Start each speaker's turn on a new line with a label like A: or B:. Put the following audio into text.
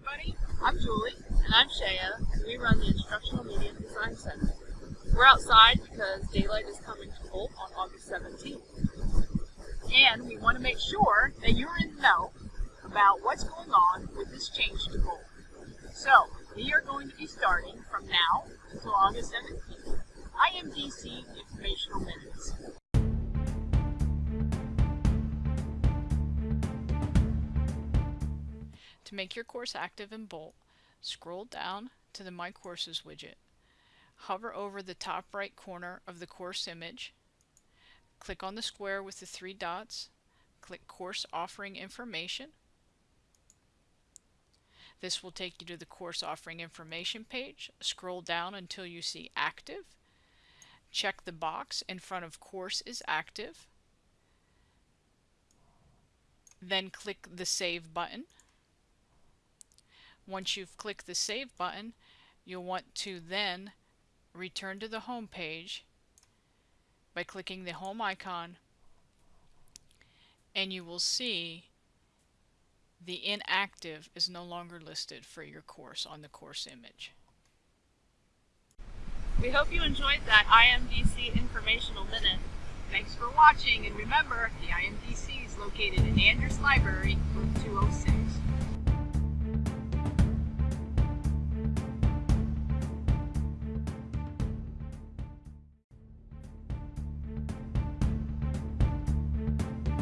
A: everybody. I'm Julie. And I'm Shaya. And we run the Instructional Media Design Center. We're outside because daylight is coming to Bolt on August 17th. And we want to make sure that you're in the know about what's going on with this change to Bolt. So, we are going to be starting from now until August 17th. IMDC Informational Minutes.
B: To make your course active in Bolt, scroll down to the My Courses widget. Hover over the top right corner of the course image. Click on the square with the three dots. Click Course Offering Information. This will take you to the course offering information page. Scroll down until you see Active. Check the box in front of Course is Active. Then click the Save button. Once you've clicked the Save button, you'll want to then return to the home page by clicking the home icon and you will see the inactive is no longer listed for your course on the course image.
A: We hope you enjoyed that IMDC informational minute. Thanks for watching and remember the IMDC is located in Andrews Library, room 206.